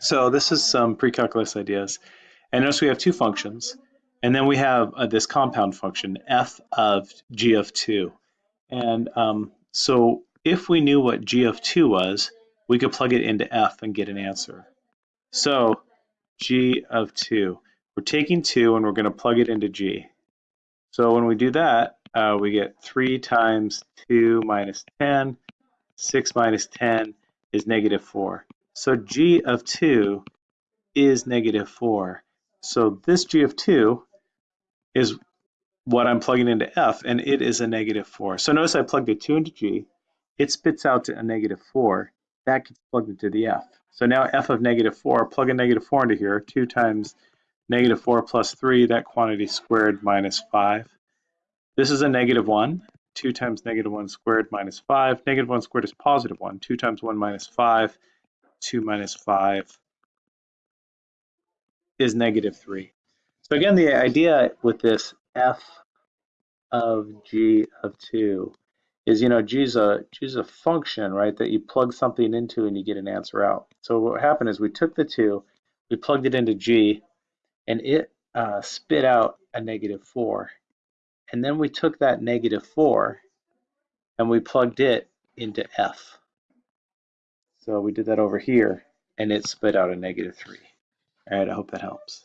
So this is some pre-calculus ideas. And notice we have two functions. And then we have uh, this compound function, f of g of 2. And um, so if we knew what g of 2 was, we could plug it into f and get an answer. So g of 2. We're taking 2 and we're going to plug it into g. So when we do that, uh, we get 3 times 2 minus 10. 6 minus 10 is negative 4. So g of 2 is negative 4. So this g of 2 is what I'm plugging into f, and it is a negative 4. So notice I plugged a 2 into g. It spits out a negative 4. That gets plugged into the f. So now f of negative 4, plug a negative 4 into here. 2 times negative 4 plus 3, that quantity squared minus 5. This is a negative 1. 2 times negative 1 squared minus 5. Negative 1 squared is positive 1. 2 times 1 minus 5. 2 minus 5 is negative 3. So again, the idea with this f of g of 2 is, you know, g is a, g is a function, right, that you plug something into and you get an answer out. So what happened is we took the 2, we plugged it into g, and it uh, spit out a negative 4. And then we took that negative 4 and we plugged it into f. So we did that over here, and it spit out a negative 3. All right, I hope that helps.